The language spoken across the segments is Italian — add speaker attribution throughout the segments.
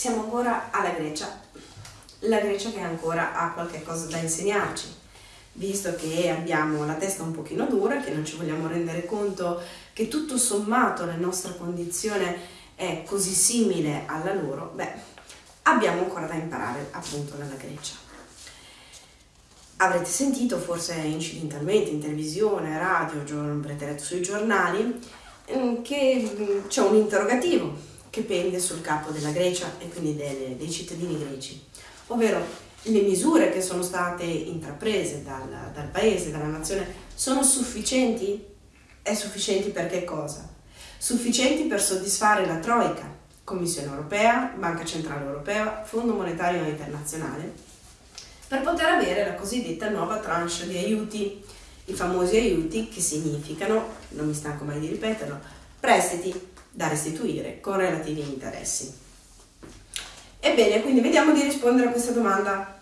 Speaker 1: siamo ancora alla Grecia, la Grecia che ancora ha qualche cosa da insegnarci, visto che abbiamo la testa un pochino dura, che non ci vogliamo rendere conto che tutto sommato la nostra condizione è così simile alla loro, beh, abbiamo ancora da imparare appunto dalla Grecia. Avrete sentito forse incidentalmente in televisione, radio, avrete letto sui giornali mm, che mm, c'è un interrogativo che pende sul capo della Grecia e quindi delle, dei cittadini greci, ovvero le misure che sono state intraprese dal, dal paese, dalla nazione, sono sufficienti? È sufficienti per che cosa? Sufficienti per soddisfare la Troica, Commissione europea, Banca Centrale Europea, Fondo Monetario Internazionale, per poter avere la cosiddetta nuova tranche di aiuti, i famosi aiuti che significano, non mi stanco mai di ripeterlo, prestiti da restituire con relativi interessi. Ebbene, quindi vediamo di rispondere a questa domanda,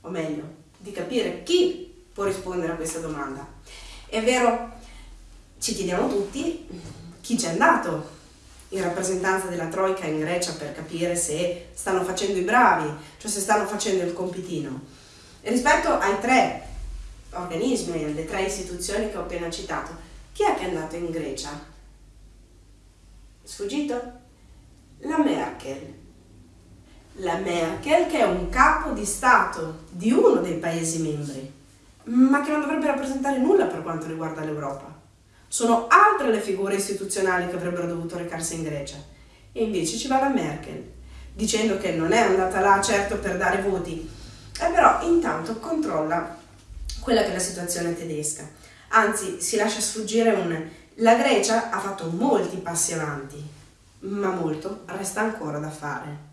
Speaker 1: o meglio, di capire chi può rispondere a questa domanda. È vero, ci chiediamo tutti chi c'è andato in rappresentanza della Troica in Grecia per capire se stanno facendo i bravi, cioè se stanno facendo il compitino. E rispetto ai tre organismi, alle tre istituzioni che ho appena citato, chi è che è andato in Grecia Sfuggito? La Merkel. La Merkel che è un capo di Stato di uno dei Paesi membri, ma che non dovrebbe rappresentare nulla per quanto riguarda l'Europa. Sono altre le figure istituzionali che avrebbero dovuto recarsi in Grecia. E invece ci va la Merkel, dicendo che non è andata là certo per dare voti, e però intanto controlla quella che è la situazione tedesca. Anzi, si lascia sfuggire un la Grecia ha fatto molti passi avanti, ma molto resta ancora da fare,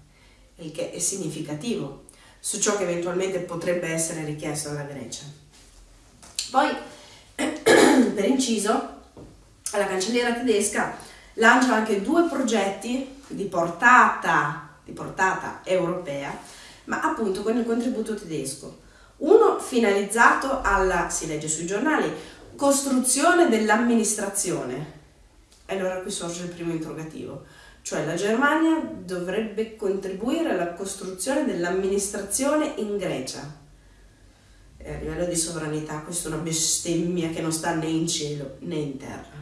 Speaker 1: il che è significativo su ciò che eventualmente potrebbe essere richiesto alla Grecia. Poi, per inciso, la cancelliera tedesca lancia anche due progetti di portata, di portata europea, ma appunto con il contributo tedesco. Uno finalizzato alla, si legge sui giornali, costruzione dell'amministrazione. Allora qui sorge il primo interrogativo, cioè la Germania dovrebbe contribuire alla costruzione dell'amministrazione in Grecia. E a livello di sovranità questa è una bestemmia che non sta né in cielo né in terra.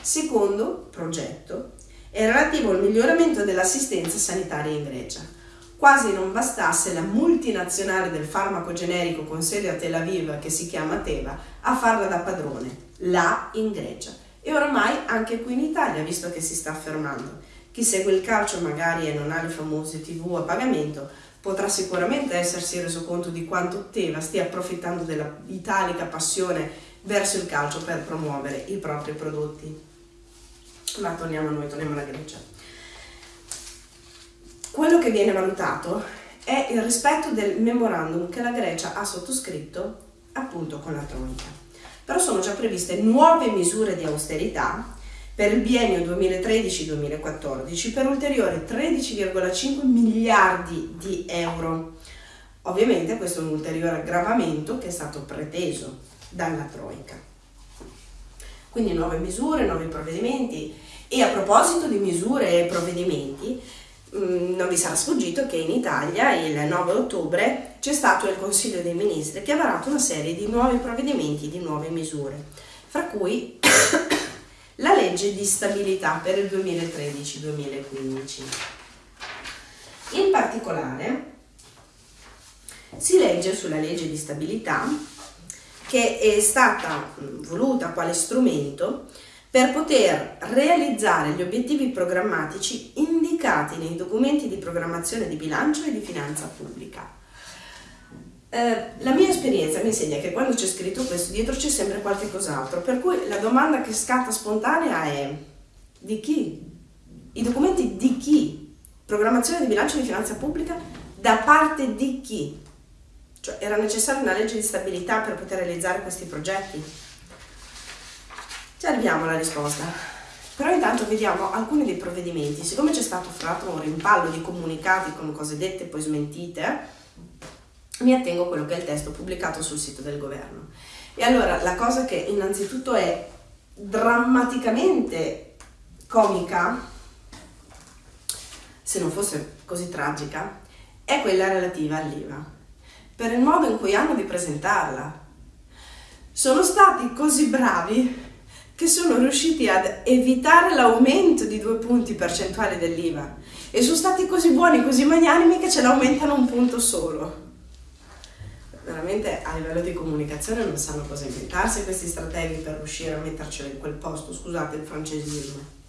Speaker 1: Secondo progetto è relativo al miglioramento dell'assistenza sanitaria in Grecia quasi non bastasse la multinazionale del farmaco generico con sede a Tel Aviv che si chiama Teva a farla da padrone, là in Grecia. E oramai anche qui in Italia, visto che si sta affermando. Chi segue il calcio magari e non ha le famose tv a pagamento, potrà sicuramente essersi reso conto di quanto Teva stia approfittando della italica passione verso il calcio per promuovere i propri prodotti. Ma torniamo a noi, torniamo alla Grecia quello che viene valutato è il rispetto del memorandum che la Grecia ha sottoscritto appunto con la Troica. Però sono già previste nuove misure di austerità per il biennio 2013-2014 per ulteriori 13,5 miliardi di euro. Ovviamente questo è un ulteriore aggravamento che è stato preteso dalla Troica. Quindi nuove misure, nuovi provvedimenti e a proposito di misure e provvedimenti, non vi sarà sfuggito che in Italia il 9 ottobre c'è stato il Consiglio dei Ministri che ha varato una serie di nuovi provvedimenti, di nuove misure, fra cui la legge di stabilità per il 2013-2015. In particolare si legge sulla legge di stabilità che è stata mm, voluta quale strumento per poter realizzare gli obiettivi programmatici indicati nei documenti di programmazione di bilancio e di finanza pubblica. Eh, la mia esperienza mi insegna che quando c'è scritto questo dietro c'è sempre qualche cos'altro, per cui la domanda che scatta spontanea è di chi? I documenti di chi? Programmazione di bilancio e di finanza pubblica da parte di chi? Cioè era necessaria una legge di stabilità per poter realizzare questi progetti? Ci arriviamo alla risposta. Però intanto vediamo alcuni dei provvedimenti. Siccome c'è stato fatto un rimpallo di comunicati con cose dette e poi smentite, mi attengo a quello che è il testo pubblicato sul sito del governo. E allora la cosa che innanzitutto è drammaticamente comica, se non fosse così tragica è quella relativa all'IVA, per il modo in cui hanno di presentarla. Sono stati così bravi che sono riusciti ad evitare l'aumento di due punti percentuali dell'IVA e sono stati così buoni, così magnanimi che ce l'aumentano un punto solo. Veramente a livello di comunicazione non sanno cosa inventarsi questi strateghi per riuscire a mettercelo in quel posto, scusate il francesismo.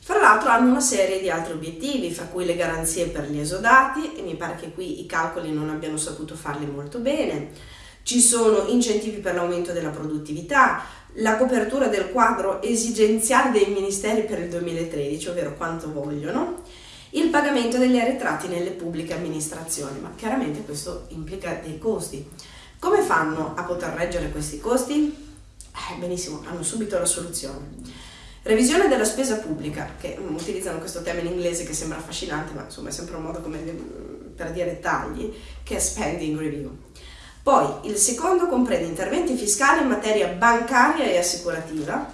Speaker 1: Fra l'altro hanno una serie di altri obiettivi, fra cui le garanzie per gli esodati, e mi pare che qui i calcoli non abbiano saputo farli molto bene, ci sono incentivi per l'aumento della produttività, la copertura del quadro esigenziale dei ministeri per il 2013, ovvero quanto vogliono, il pagamento degli arretrati nelle pubbliche amministrazioni, ma chiaramente questo implica dei costi. Come fanno a poter reggere questi costi? Eh, benissimo, hanno subito la soluzione. Revisione della spesa pubblica, che um, utilizzano questo termine inglese che sembra affascinante, ma insomma è sempre un modo come, per dire tagli, che è spending review. Poi il secondo comprende interventi fiscali in materia bancaria e assicurativa,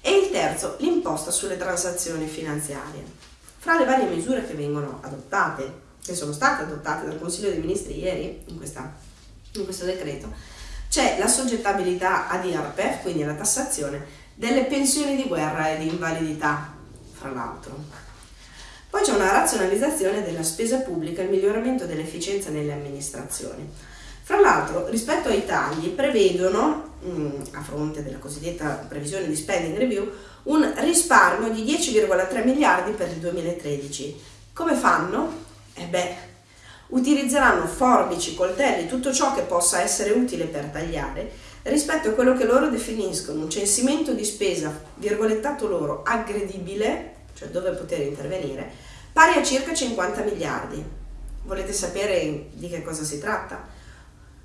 Speaker 1: e il terzo l'imposta sulle transazioni finanziarie. Fra le varie misure che vengono adottate, che sono state adottate dal Consiglio dei Ministri ieri in, questa, in questo decreto, c'è la soggettabilità ad IRPEF, quindi alla tassazione, delle pensioni di guerra e di invalidità, fra l'altro. Poi c'è una razionalizzazione della spesa pubblica e il miglioramento dell'efficienza nelle amministrazioni. Fra l'altro, rispetto ai tagli, prevedono, mm, a fronte della cosiddetta previsione di spending review, un risparmio di 10,3 miliardi per il 2013. Come fanno? Eh beh, utilizzeranno forbici, coltelli, tutto ciò che possa essere utile per tagliare rispetto a quello che loro definiscono un censimento di spesa, virgolettato loro, aggredibile, cioè dove poter intervenire, pari a circa 50 miliardi. Volete sapere di che cosa si tratta?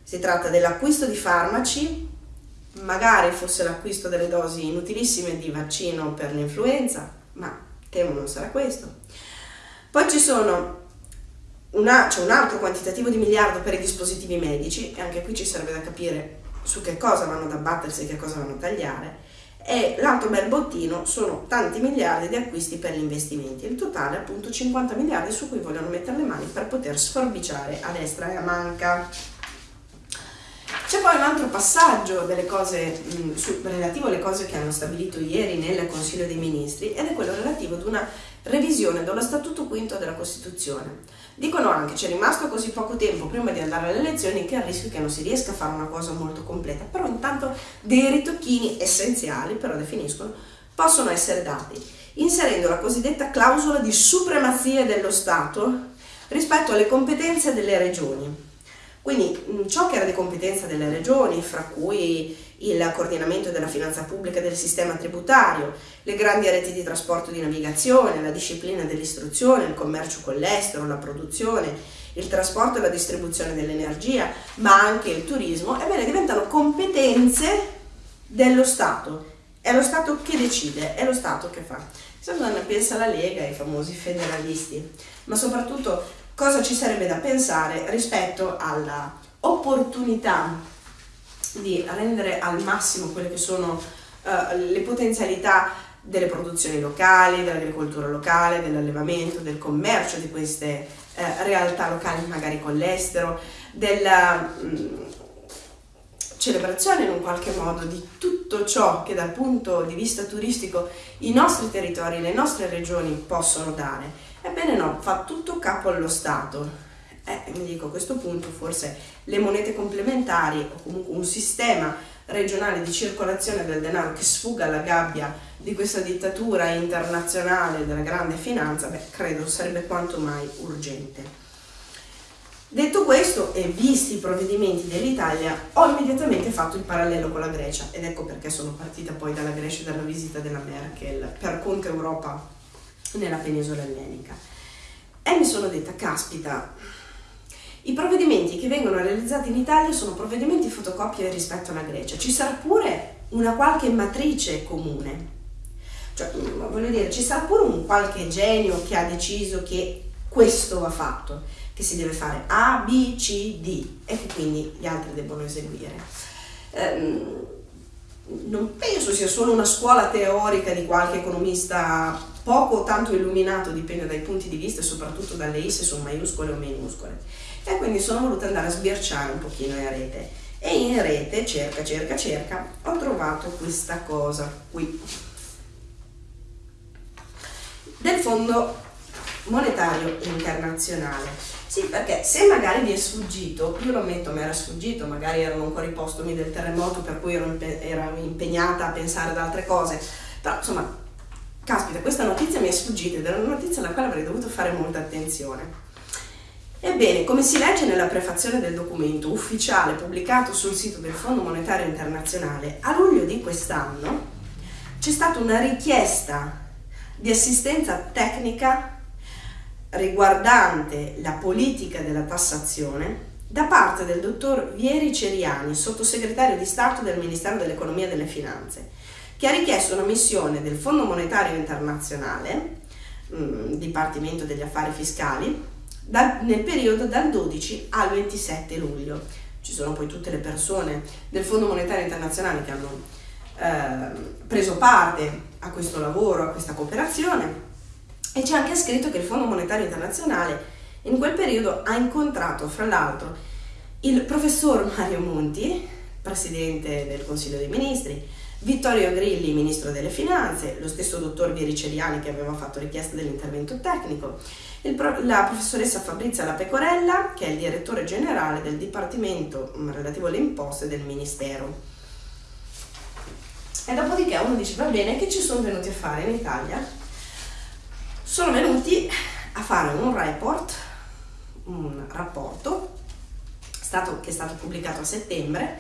Speaker 1: Si tratta dell'acquisto di farmaci, magari fosse l'acquisto delle dosi inutilissime di vaccino per l'influenza, ma temo non sarà questo. Poi ci sono una, c'è un altro quantitativo di miliardo per i dispositivi medici, e anche qui ci serve da capire su che cosa vanno ad abbattersi e che cosa vanno a tagliare e l'altro bel bottino sono tanti miliardi di acquisti per gli investimenti, il totale appunto 50 miliardi su cui vogliono mettere le mani per poter sforbiciare a destra e a manca. C'è poi un altro passaggio cose, mh, su, relativo alle cose che hanno stabilito ieri nel Consiglio dei Ministri ed è quello relativo ad una revisione dello Statuto Quinto della Costituzione. Dicono anche c'è rimasto così poco tempo prima di andare alle elezioni che il rischio che non si riesca a fare una cosa molto completa, però intanto dei ritocchini essenziali, però definiscono, possono essere dati, inserendo la cosiddetta clausola di supremazia dello Stato rispetto alle competenze delle regioni. Quindi ciò che era di competenza delle regioni, fra cui il coordinamento della finanza pubblica e del sistema tributario, le grandi reti di trasporto e di navigazione, la disciplina dell'istruzione, il commercio con l'estero, la produzione, il trasporto e la distribuzione dell'energia, ma anche il turismo, ebbene diventano competenze dello Stato. È lo Stato che decide, è lo Stato che fa. Insomma, ne pensa la Lega, i famosi federalisti, ma soprattutto cosa ci sarebbe da pensare rispetto alla opportunità di rendere al massimo quelle che sono uh, le potenzialità delle produzioni locali, dell'agricoltura locale, dell'allevamento, del commercio di queste uh, realtà locali magari con l'estero, della um, celebrazione in un qualche modo di tutto ciò che dal punto di vista turistico i nostri territori, le nostre regioni possono dare. Ebbene no, fa tutto capo allo Stato eh, mi dico a questo punto forse le monete complementari o comunque un sistema regionale di circolazione del denaro che sfuga alla gabbia di questa dittatura internazionale della grande finanza, beh, credo sarebbe quanto mai urgente. Detto questo e visti i provvedimenti dell'Italia, ho immediatamente fatto il parallelo con la Grecia ed ecco perché sono partita poi dalla Grecia e dalla visita della Merkel per Conte Europa nella penisola ellenica. E mi sono detta, caspita, i provvedimenti che vengono realizzati in Italia sono provvedimenti fotocopie rispetto alla Grecia. Ci sarà pure una qualche matrice comune. Cioè, mm, voglio dire, ci sarà pure un qualche genio che ha deciso che questo va fatto, che si deve fare A, B, C, D e che quindi gli altri debbono eseguire. Ehm, non penso sia solo una scuola teorica di qualche economista poco o tanto illuminato, dipende dai punti di vista e soprattutto dalle I se sono maiuscole o minuscole. E quindi sono voluta andare a sbirciare un pochino in rete. E in rete, cerca, cerca, cerca, ho trovato questa cosa qui. Del Fondo Monetario Internazionale. Sì, perché se magari vi è sfuggito, io lo ammetto, mi era sfuggito, magari erano ancora i postumi del terremoto per cui ero, ero impegnata a pensare ad altre cose, però insomma caspita, questa notizia mi è sfuggita ed era una notizia alla quale avrei dovuto fare molta attenzione. Ebbene, come si legge nella prefazione del documento ufficiale pubblicato sul sito del Fondo Monetario Internazionale, a luglio di quest'anno c'è stata una richiesta di assistenza tecnica riguardante la politica della tassazione da parte del dottor Vieri Ceriani, sottosegretario di Stato del Ministero dell'Economia e delle Finanze, che ha richiesto una missione del Fondo Monetario Internazionale, mm, Dipartimento degli Affari Fiscali, nel periodo dal 12 al 27 luglio. Ci sono poi tutte le persone del Fondo Monetario Internazionale che hanno eh, preso parte a questo lavoro, a questa cooperazione e c'è anche scritto che il Fondo Monetario Internazionale in quel periodo ha incontrato, fra l'altro, il professor Mario Monti, presidente del Consiglio dei Ministri, Vittorio Grilli, ministro delle finanze, lo stesso dottor Viericeliani che aveva fatto richiesta dell'intervento tecnico, pro- la professoressa Fabrizia La Pecorella, che è il direttore generale del Dipartimento mm, relativo alle imposte del Ministero. E dopodiché uno dice, va bene, che ci sono venuti a fare in Italia? Sono venuti a fare un report, un rapporto, stato, che è stato pubblicato a settembre,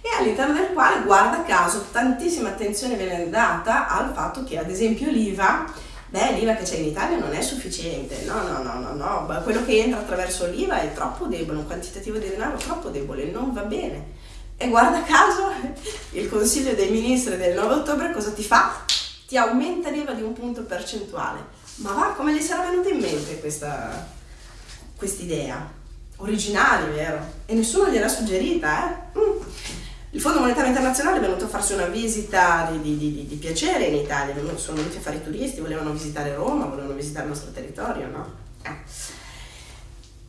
Speaker 1: e all'interno del quale, guarda caso, tantissima attenzione viene data al fatto che ad esempio l'IVA, beh l'IVA che c'è in Italia non è sufficiente, no no no no no, quello che entra attraverso l'IVA è troppo debole, un quantitativo di denaro troppo debole, non va bene. E guarda caso il Consiglio dei Ministri del 9 ottobre cosa ti fa? Ti aumenta l'IVA di un punto percentuale. Ma va, come gli sarà venuta in mente questa idea? Originale, vero? E nessuno gliel'ha suggerita, eh? Mm. Il Fondo Monetario Internazionale è venuto a farsi una visita di, di, di, di piacere in Italia, sono venuti a fare i turisti, volevano visitare Roma, volevano visitare il nostro territorio, no? Eh.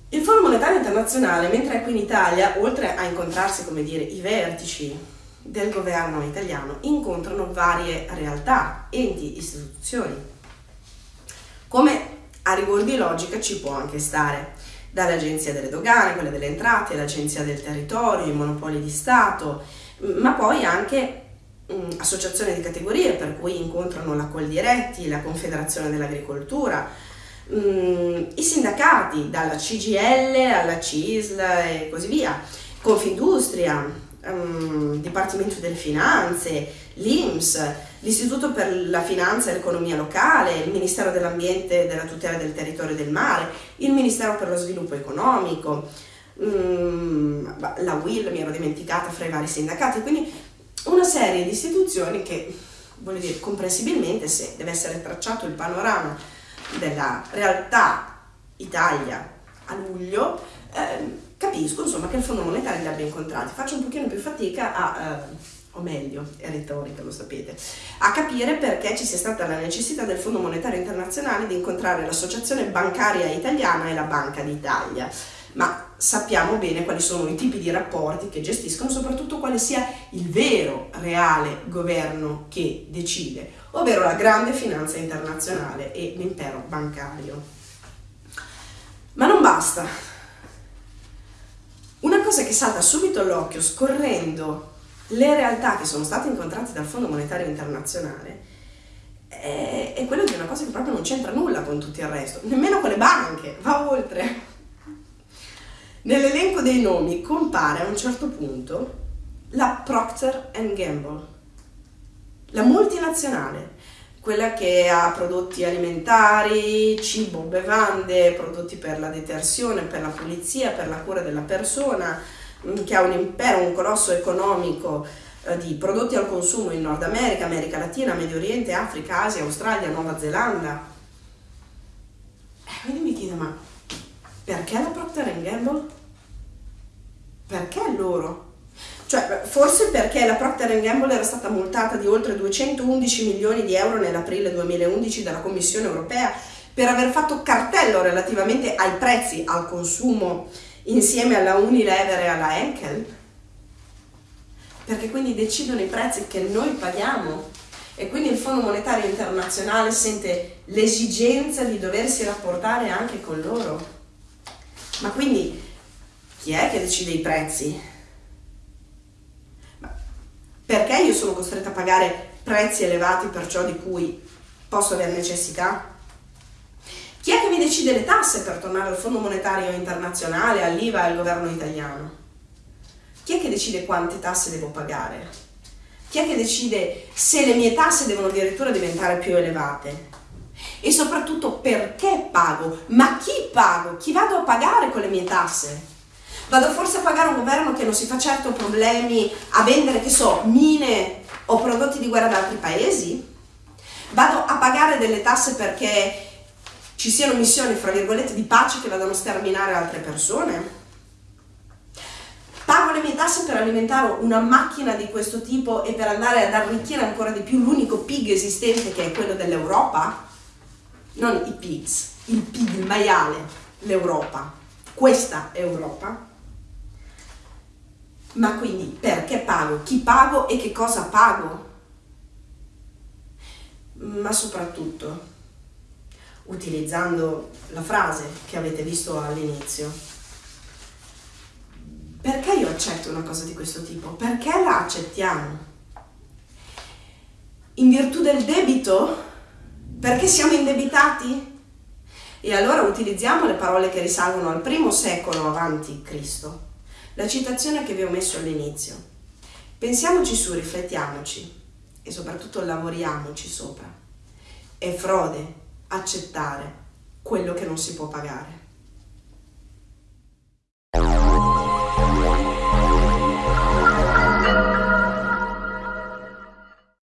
Speaker 1: Il Fondo Monetario Internazionale, mentre è qui in Italia, oltre a incontrarsi, come dire, i vertici del governo italiano, incontrano varie realtà, enti, istituzioni. Come a rigor di logica ci può anche stare dall'Agenzia delle Dogane, quelle delle Entrate, l'Agenzia del Territorio, i Monopoli di Stato, ma poi anche mh, associazioni di categorie per cui incontrano la Coldiretti, la Confederazione dell'Agricoltura, mh, i sindacati dalla CGL alla CISL e così via, Confindustria, um, Dipartimento delle Finanze, l'IMS, l'Istituto per la Finanza e l'Economia Locale, il Ministero dell'Ambiente e della Tutela del Territorio e del Mare, il Ministero per lo Sviluppo Economico, um, la WIL mi ero dimenticata fra i vari sindacati, quindi una serie di istituzioni che, voglio dire, comprensibilmente se deve essere tracciato il panorama della realtà Italia a luglio, eh, capisco insomma che il Fondo Monetario li abbia incontrati, faccio un pochino più fatica a, eh, o meglio, è retorica, lo sapete, a capire perché ci sia stata la necessità del Fondo Monetario Internazionale di incontrare l'Associazione Bancaria Italiana e la Banca d'Italia. Ma sappiamo bene quali sono i tipi di rapporti che gestiscono, soprattutto quale sia il vero, reale governo che decide, ovvero la grande finanza internazionale e l'impero bancario. Ma non basta, cosa che salta subito all'occhio scorrendo le realtà che sono state incontrate dal Fondo Monetario Internazionale è, è quella di una cosa che proprio non c'entra nulla con tutto il resto, nemmeno con le banche, va oltre. Nell'elenco dei nomi compare a un certo punto la Procter Gamble, la multinazionale quella che ha prodotti alimentari, cibo, bevande, prodotti per la detersione, per la pulizia, per la cura della persona, mm, che ha un impero, un colosso economico eh, di prodotti al consumo in Nord America, America Latina, Medio Oriente, Africa, Asia, Australia, Nuova Zelanda. E eh, quindi mi chiedo, ma perché la Procter Gamble? Perché loro? Cioè, forse perché la Procter Gamble era stata multata di oltre 211 milioni di euro nell'aprile 2011 dalla Commissione europea per aver fatto cartello relativamente ai prezzi al consumo insieme alla Unilever e alla Henkel? Perché quindi decidono i prezzi che noi paghiamo e quindi il Fondo Monetario Internazionale sente l'esigenza di doversi rapportare anche con loro. Ma quindi chi è che decide i prezzi? Perché io sono costretta a pagare prezzi elevati per ciò di cui posso avere necessità? Chi è che mi decide le tasse per tornare al Fondo Monetario Internazionale, all'IVA e al governo italiano? Chi è che decide quante tasse devo pagare? Chi è che decide se le mie tasse devono addirittura diventare più elevate? E soprattutto perché pago? Ma chi pago? Chi vado a pagare con le mie tasse? Vado forse a pagare un governo che non si fa certo problemi a vendere, che so, mine o prodotti di guerra da altri paesi? Vado a pagare delle tasse perché ci siano missioni, fra virgolette, di pace che vadano a sterminare altre persone? Pago le mie tasse per alimentare una macchina di questo tipo e per andare ad arricchire ancora di più l'unico pig esistente che è quello dell'Europa? Non i pigs, il pig, il maiale, l'Europa. Questa Europa? Ma quindi perché pago? Chi pago e che cosa pago? Ma soprattutto, utilizzando la frase che avete visto all'inizio, perché io accetto una cosa di questo tipo? Perché la accettiamo? In virtù del debito? Perché siamo indebitati? E allora utilizziamo le parole che risalgono al primo secolo avanti Cristo la citazione che vi ho messo all'inizio. Pensiamoci su, riflettiamoci e soprattutto lavoriamoci sopra. È frode accettare quello che non si può pagare.